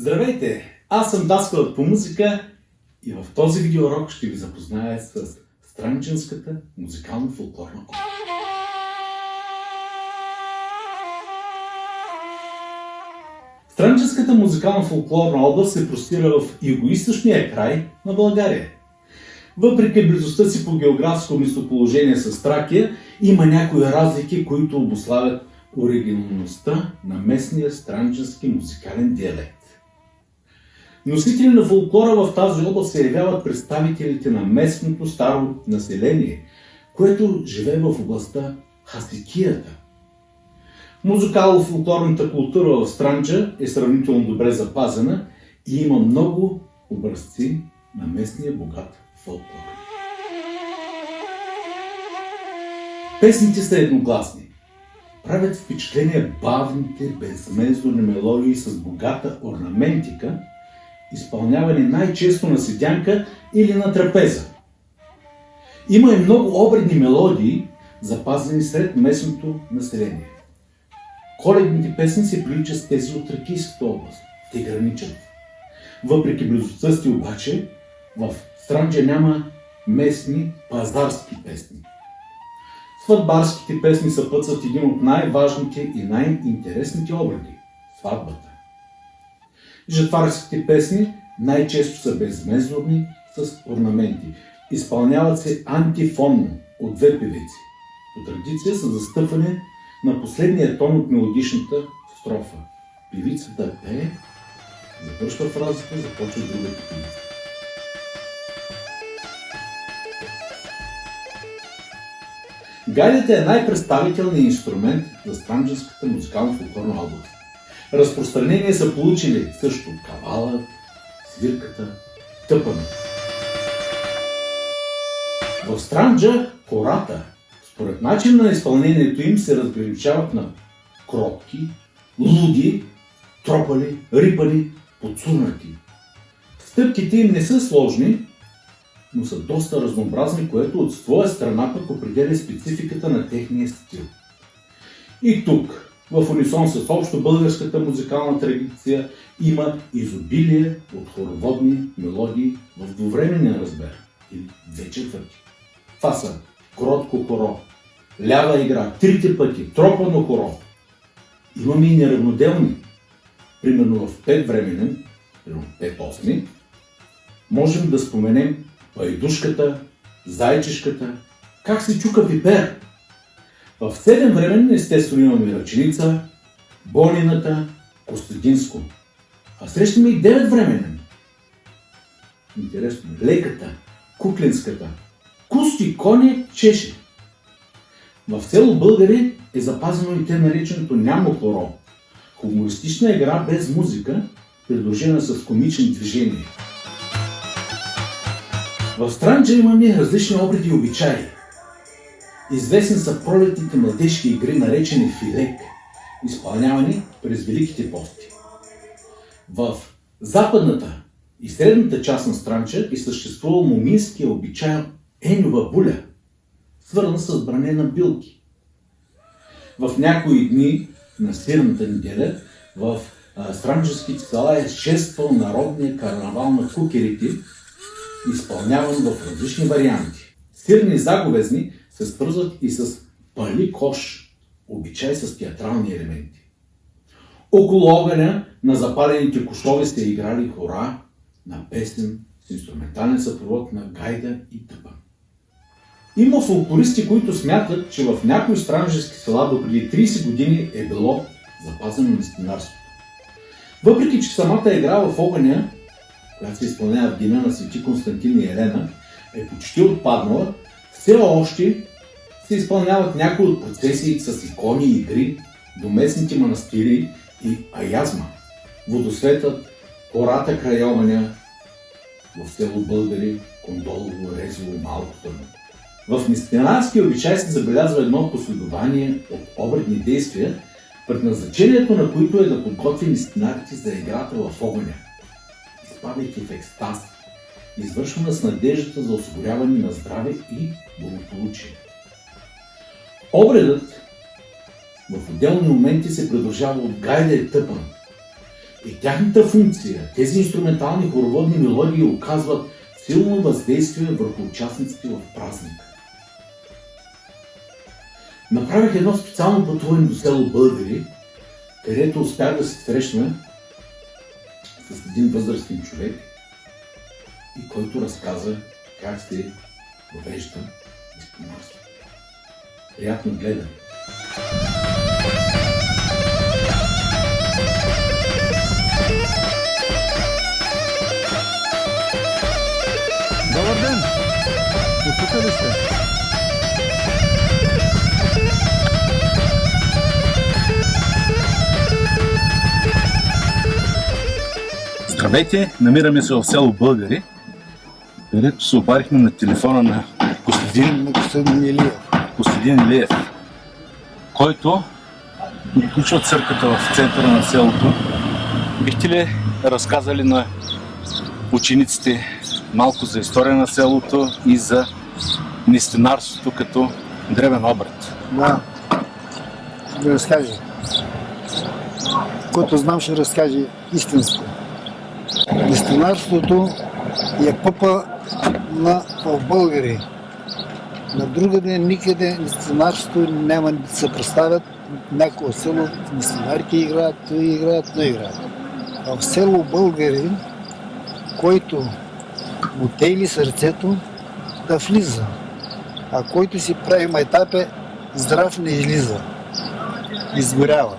Здравейте! Аз съм Даскалът по музика и в този видеоурок ще ви запозная с Странченската музикално-фолклорна опера. Странченската музикално-фолклорна област се простира в югоисточния край на България. Въпреки близостта си по географско местоположение с Тракия, има някои разлики, които обославят оригиналността на местния странченски музикален диалект. Носители на фолклора в тази област се явяват представителите на местното старо население, което живее в областта Хасикията. Музикално-фолклорната култура в Странджа е сравнително добре запазена и има много образци на местния богат фолклор. Песните са едногласни. Правят впечатление бавните, безмезорни мелодии с богата орнаментика – изпълнявани най-често на седянка или на трапеза. Има и много обредни мелодии, запазени сред местното население. Коледните песни се приличат с тези от Тракийската област. Те граничат. Въпреки близостта си обаче, в Странджа няма местни пазарски песни. Сватбарските песни съпътстват един от най-важните и най-интересните обреди – сватбата. Жатварските песни най-често са безмезорни с орнаменти. Изпълняват се антифонно от две певици. По традиция са застъпване на последния тон от мелодичната строфа. Певицата пее, завършва фразата, започва другата певица. Гайдата е най-представителният инструмент за странджанската музикално-фолклорна област. Разпространение са получили също кавала, свирката, тъпането. В Странджа хората, според начин на изпълнението им, се разграничават на кротки, луди, тропали, рипали, подсунати. Стъпките им не са сложни, но са доста разнообразни, което от своя страна пък определя спецификата на техния стил. И тук в унисон с общо българската музикална традиция има изобилие от хороводни мелодии в двувременен размер или две четвърти. Това са кротко хоро, лява игра, трите пъти, тропано хоро. Имаме и неравноделни. Примерно в пет временен, примерно пет осми, можем да споменем пайдушката, зайчешката, как се чука пипер, в седем време естествено имаме Ръченица, Бонината, Костадинско. А срещаме и девет временен. Интересно. Леката, Куклинската, Кусти, Коне, Чеше. В село Българи е запазено и те нареченото Нямо хоро. Хумористична игра без музика, предложена с комични движения. В Странджа имаме различни обреди и обичаи. Известни са пролетните младежки игри, наречени филек, изпълнявани през Великите пости. В западната и средната част на Странча е съществувал моминския обичай енова буля, свързан с бране на билки. В някои дни на сирната неделя в странческите села е шествал народния карнавал на кукерите, изпълняван в различни варианти. Сирни заговезни се свързват и с пали кош, обичай с театрални елементи. Около огъня на запалените кошове сте играли хора на песен с инструментален съпровод на гайда и тъпа. Има фолклористи, които смятат, че в някои странжески села до преди 30 години е било запазено мистинарството. Въпреки, че самата игра в огъня, която се изпълнява в деня на свети Константин и Елена, е почти отпаднала, все още се изпълняват някои от процесии с икони и игри до местните манастири и аязма. Водосветът, хората край Оманя, в село Българи, Кондолово, Резово, Малко Търно. В мистинарския обичай се забелязва едно последование от обредни действия, предназначението на които е да подготви мистинарите за играта в огъня, изпадайки в екстаз, извършвана с надеждата за осигуряване на здраве и благополучие. Обредът в отделни моменти се придружава от гайда и тъпан. И тяхната функция, тези инструментални хороводни мелодии оказват силно въздействие върху участниците в празника. Направих едно специално пътуване до село Българи, където успях да се срещна с един възрастен човек и който разказа как се въвежда изпомарство. Приятно гледане! Добър ден! Тук ли сте? Здравейте, намираме се в село Българи, където се обарихме на телефона на Костадин, На господин Костадин Илиев, който включва църквата в центъра на селото. Бихте ли разказали на учениците малко за история на селото и за нестинарството като древен обрат? Да. Да разкаже. Който знам, ще разкаже истинско. Истинарството е пъпа на българи. На другаде никъде нестинарството няма да се представят някое село, нестинарки играят, той играят, но играят. В село българи, който му тейли сърцето, да влиза. А който си прави майтапе, здрав не излиза. Изгорява.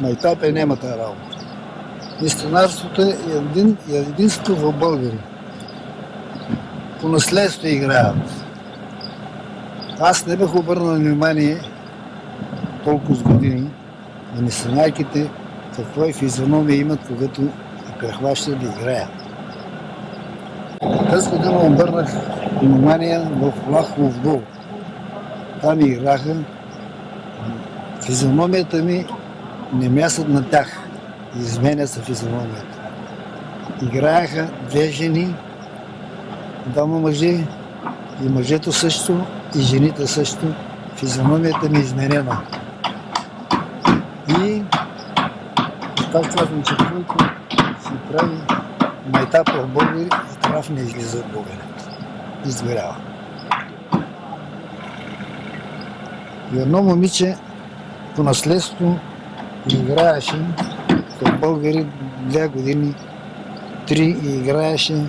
Майтапе няма тази работа. Мистонарството е един, единство в българи. По наследство играят. Аз не бях обърнал внимание толкова с години на мисионарките какво е физиономия имат, когато прехващат да играят. Тази година обърнах внимание в Лахов дол. Там играха. Физиономията ми не мясат на тях. Изменя се физиономията. Играеха две жени, двама мъже и мъжето също, и жените също. Физиономията ми е изменена. И пак казвам, че който си прави майтап в българи, трав не излиза от българите. Изгорява. И едно момиче по наследство играеше в българи две години, три и играеше.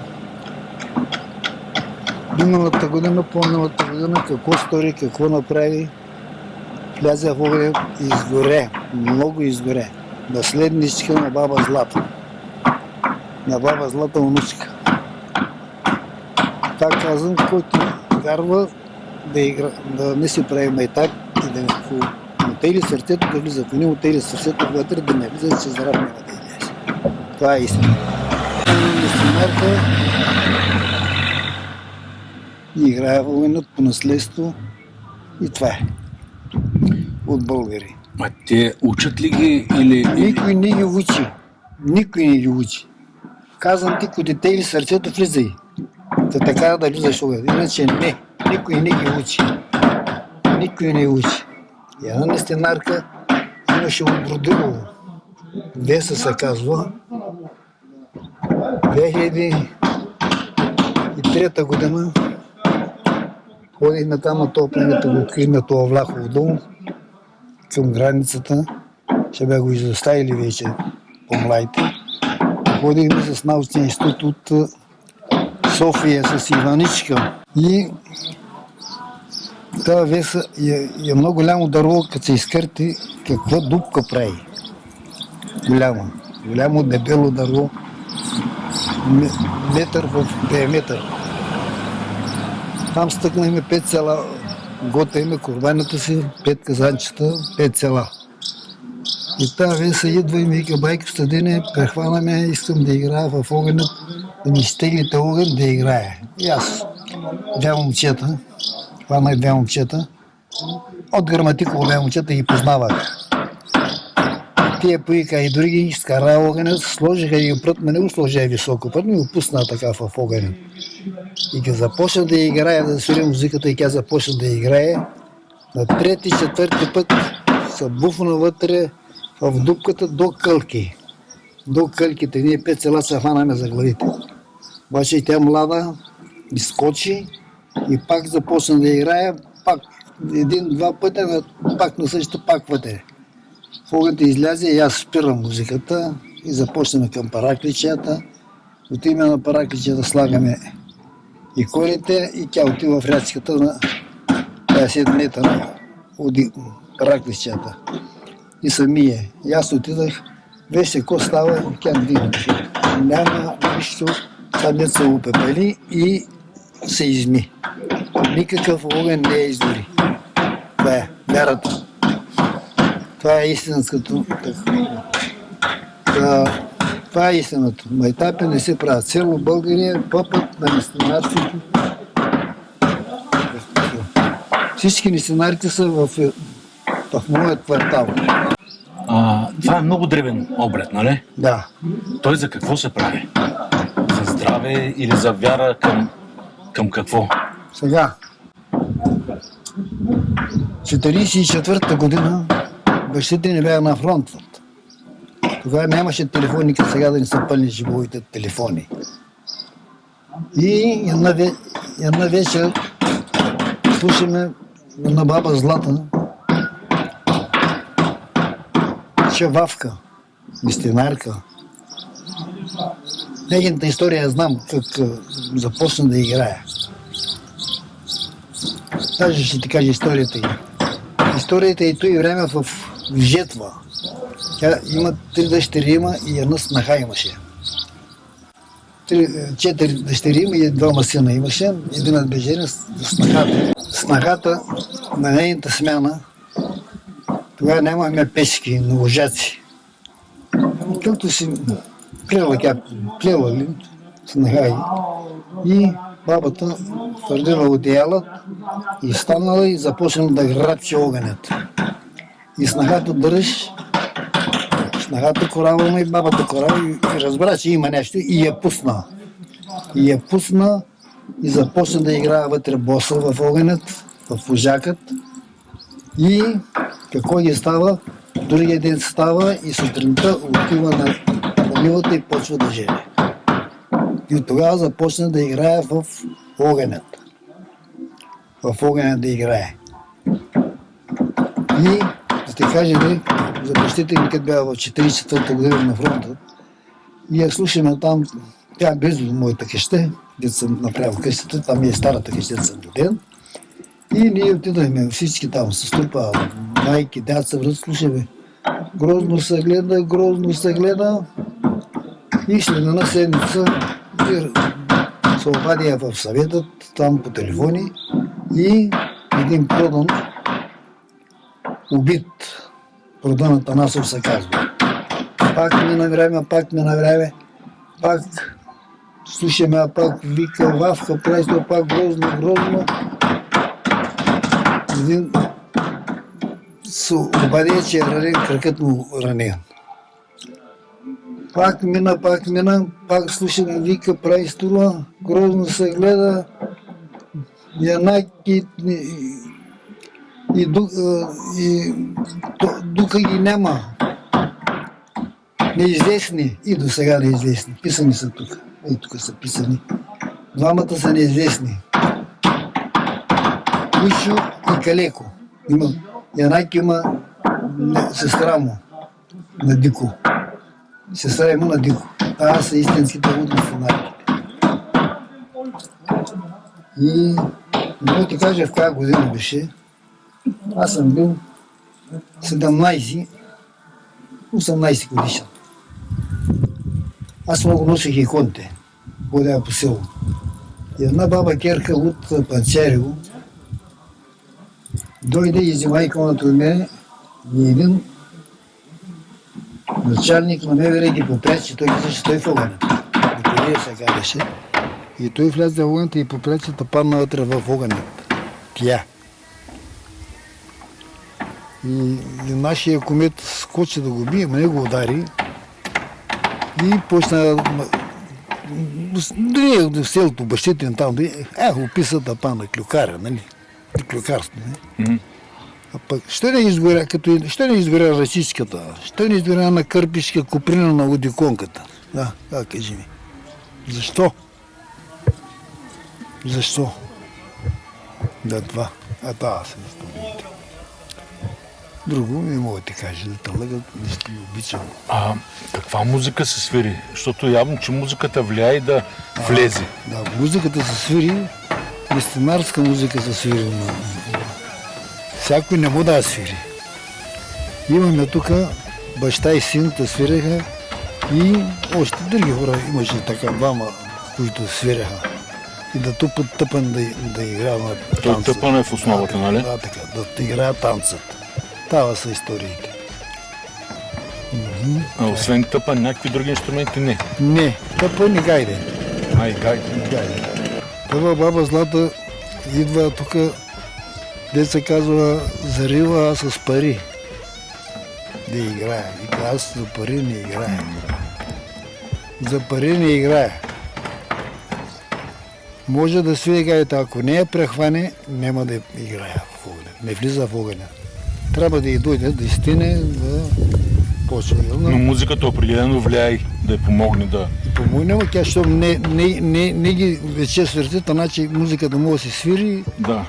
Миналата година, по-миналата година, какво стори, какво направи, вляза в огъня изгоре, много изгоре. Наследничка на баба Злата. На баба Злата внучка. Пак казвам, който вярва да, игра, да не си прави майтак и да му тейли сърцето да влиза. Ако не му сърцето вътре, да не влиза, че здрав няма да. Това е истина. Мисионерка и играе войнат по наследство и това е. От българи. А те учат ли ги или... Никой не ги учи. Никой не ги учи. Казвам ти, ако дете или сърцето влизай. Та така да влизаш огън. Иначе не. Никой не ги учи. Никой не учи. И една нестенарка имаше от Бродилово. Веса се казва. 2003 година ходихме там на този планета, го открихме това Влахово дом към границата. Ще бе го изоставили вече по-младите. Ходихме с научния институт от София с Иваничка. И тази веса е, е много голямо дърво, като се изкърти, каква дупка прави. Голямо. Голямо дебело дърво. Метър в диаметър. Там стъкнахме пет села. Готвихме курбаната си, пет казанчета, пет села. И тази веса идва и ми вика, байко стадине, прехванаме, искам да играя в огъня, да ми стеглите огън да играе. И аз, две момчета, хванах две момчета, от граматиково две момчета ги познавах. Тия поика и други изкара огъня, сложиха и прът, ме не го сложиха високо прът, ми го пусна така в огъня. И като започна да играе, да свири музиката и тя започна да играе, на трети, четвърти път се буфна вътре в дупката до кълки. до кълките. Ние пет села се хванаме за главите. Обаче и тя млада изскочи и пак започна да играе, пак един-два пътя, пак на същата, пак вътре. Фогата излязе и аз спирам музиката и започнем към паракличията. От име на паракличията слагаме иконите и тя отива в рядската на 50 метра от паракличията. И самия. И аз отидах, вижте какво става, и тя вдигна. Няма нищо, там се опепели и се изми. Никакъв огън не е издори. Това е вярата. Това е истинското. Това, това е истината. Майтапи не се правят. Село България, пъпът на мистинарството. Всички мистинарите са в, в моят квартал. А, това е много древен обред, нали? Да. Той за какво се прави? За здраве или за вяра към, към какво? Сега. 44-та година бащите ни бяха на фронт. Тогава нямаше телефони, като сега да ни са пълни живовите телефони. И една, ве- една вечер слушаме на баба Злата Чававка, мистинарка. Нейната история знам как започна да играе. Даже ще ти кажа историята й. Историята и той време в жетва. Тя има три дъщери има и една снаха имаше. Три, е, четири дъщери има и двама сина имаше. Един от бежери с снахата. Снахата на нейната смяна тогава нямаме печки, на лъжаци. Както си плела тя, плела ли, снаха й. И бабата твърдила одеяла и станала и започнала да грабчи огънят. И снагата дръж, снагата корава и бабата корава и разбра, че има нещо и я пусна. И я пусна и започна да играе вътре боса в огънят, в пожакът. И какво ги става? Другия ден става и сутринта отива на, нивата и почва да жени. И от тогава започна да играе в огънят. В огъня да играе. И да ти кажа, ли, за бащите ми, като бяха в 44-та година на фронта, я слушаме там, тя е близо до моята къща, дето съм направил къщата, там е старата къща, съм роден. И ние отидахме всички там с трупа, майки, дяца, връз, слушаме. Грозно се гледа, грозно се гледа. И след една седмица се обади я в съветът, там по телефони и един продан убит. Продан Атанасов се казва. Пак мина време, пак мина време, пак слушаме, а пак вика, вавка, прайство, пак грозно, грозно. Един се обади, че е ранен, кракът му ранен. Пак мина, пак мина, пак слушаме, вика, прави струва, грозно се гледа, янаки и, ду- и духа ги няма. Неизвестни и до сега неизвестни. Писани са тук. И тук са писани. Двамата са неизвестни. Кушо и Калеко. Има, Янаки има сестра му на Дико. Сестра има на Дико. Това са истинските лудни фанатики. И мога ти кажа в коя година беше. Аз съм бил 17, 18 годишен. Аз много носих иконите, ходя по село. И една баба Керка от Панчарево дойде и взема иконата от мене и един началник на МВР ги попречи, той каза, че той в огънята. Николия се казваше. И той влезе в огънята и попречи да падна вътре в огънята. Тя. И, и нашия комет скочи да го бие, не го удари. И почна да в селото, бащите им там, е, описа да пана клюкаря, нали? Клюкарство, нали? А пък, що не изгоря, като, що не изгоря расичката? Що не изгоря на кърпишка куприна на одиконката? Да, да, кажи ми. Защо? Защо? Да, това. А това са историите. Друго не мога да ти кажа, да те лъгат, не ще обичам. А каква музика се свири? Защото явно, че музиката влияе да влезе. Да, музиката се свири, истинарска музика се свири. но Всякой не му да свири. Имаме тук баща и син да свиреха и още други хора имаше така двама, които свиреха. И да тупат тъпан да, да играят на Той танца. тъпан е в основата, нали? Да, така, да играят танцът. Това са историите. А освен тъпан, някакви други инструменти не. Не, тъпан не гайде. Ай, гайде. Гайде. Първа баба Злата идва тук, де се казва, зарива с пари. Да играе. Вика, аз за пари не играя. За пари не играя. Може да свири гайдата, ако не я прехване, няма да играя в огъня. Не влиза в огъня. Трябва да й дойде, да изтине, да почне. Но музиката определено влияе да й помогне да... Помогне му тя, щом не, не, не, не ги вече свирти, значи музиката може да се свири, Да,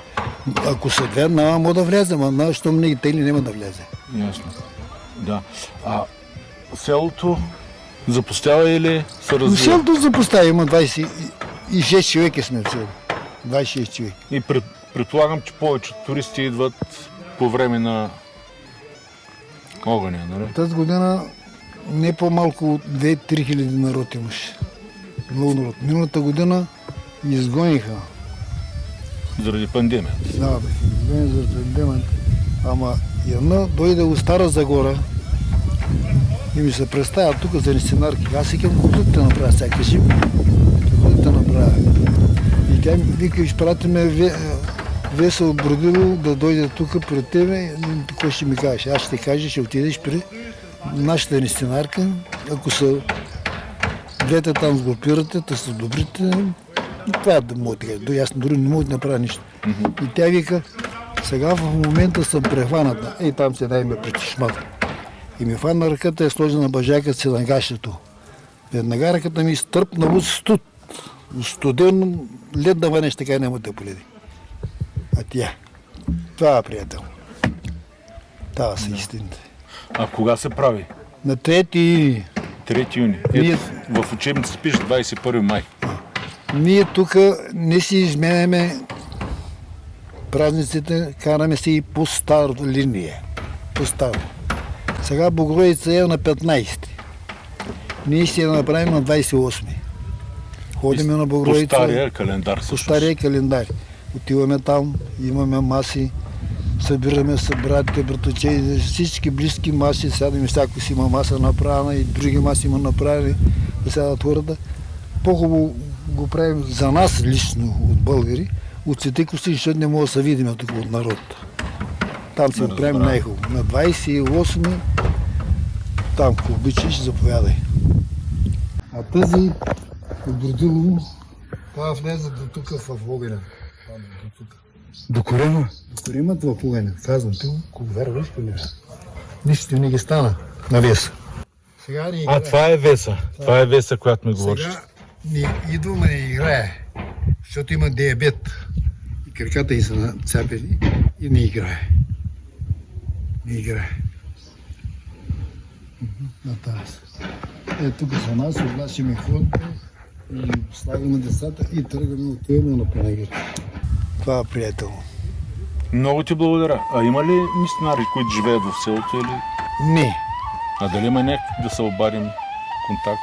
ако са две, няма мога да влезе, на, щом не ги тегли, няма да влезе. ясно. Да. А селото запустява или се Но развива? селото запостави, има 26 човека сме в село. 26 човека. И пред, предполагам, че повече туристи идват по време на огъня, нали? Тази година не по-малко от 2-3 хиляди народ имаше. Много народ. Миналата година изгониха. Заради пандемията. Да, бе, изгони за пандемията. Ама една дойде от Стара Загора и ми се представя тук за нестинарки. Аз викам, какво да те направя сега, кажи ми. Какво да те направя? И тя ми вика, изпратиме ве, Веса от Бродило да дойде тук пред тебе. Какво ще ми кажеш? Аз ще кажа, ще отидеш при нашата нестинарка. Ако са двете там сгрупирате, те са добрите. И това е да да кажа. До- Аз дори не мога да направя нищо. И тя вика, сега в момента съм прехваната. Ей, там се дай ме при чешмата. И ми фана ръката и сложи на бъжакът си на гащето. Веднага ръката ми стърпна от студ. Студен лед да ванеш, така няма да поледи. А тя. Това е приятел. Това са истините. А кога се прави? На трети 3 юни. Ние- Ето, в учебница пише 21 май. Ние тук не си изменяме празниците, караме си и по стара линия. По старо. Сега Богородица е на 15. Ние ще я направим на 28. Ходиме на По Богородица стария календар по стария календар. Отиваме там, имаме маси, събираме се братите, братовче, всички близки маси, сядаме, всяко си има маса направена и други маси има направени, да сядат хората. По-хубаво го правим за нас лично от българи, от Свети Костин, защото не мога да се видим тук от народ. Там го правим най-хубаво. На 28 там, ако обичаш, заповядай. А тази от Бродилово, това влезе до тук в огъня. До тук. До корема? В огъня. Казвам, ти го вярваш ли? не? Нищо ти не ги стана. На вес. Сега ни А, това е Веса. Това е Веса, която ми говориш. Сега ни идваме да играе, защото има диабет. И краката й са нацапени и не играе. Не играе. На тази. Е, тук са нас, облачиме ходите и слагаме децата и тръгваме, отиваме на панагир. Това е приятел. Много ти благодаря. А има ли мистинари, които живеят в селото или... Не. А дали има някакви да се обадим контакт?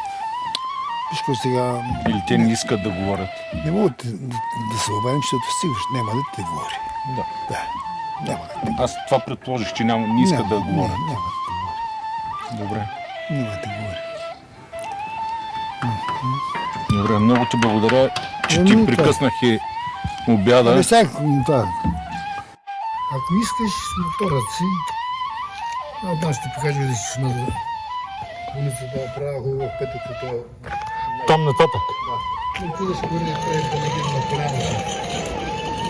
Вижко сега Или те не искат да говорят? не мога да, се обадим, защото сигурно няма да те говори. Да. Да. Няма да те Аз това предположих, че няма, не искат да Няма, говорят. Не, няма да говори. Добре. Няма да говори. Добре, много ти благодаря, че Ами, ти прекъснах и обяда. Сега, м, това. Ако искаш моторът си, а аз ще покажа да си на улицата, правя хубаво пътето, това. Там нататък. Да. Отидеш горе да правиш да не на поляната.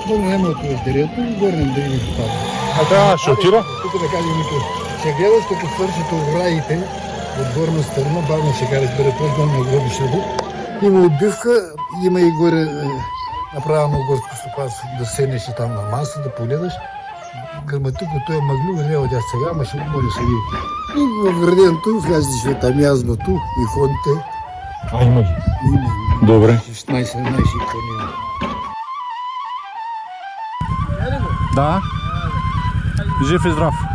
Много няма от дерето, горе да ги попада. А трябва ще отира? Тук да кажа Мики. Ще гледаш като свършите оградите от горна страна, бавно ще караш бъде по-долу на гробището. Има отбивка, има и горе е, направено горско стопанство, да седнеш там на маса, да погледаш. Граматико, той е мъглю, не от сега, ама ще може да се види. И в градието влязеш там язбото и ходите. А, има ги. Има Добре. 16-17 кони. Да. Жив и здрав.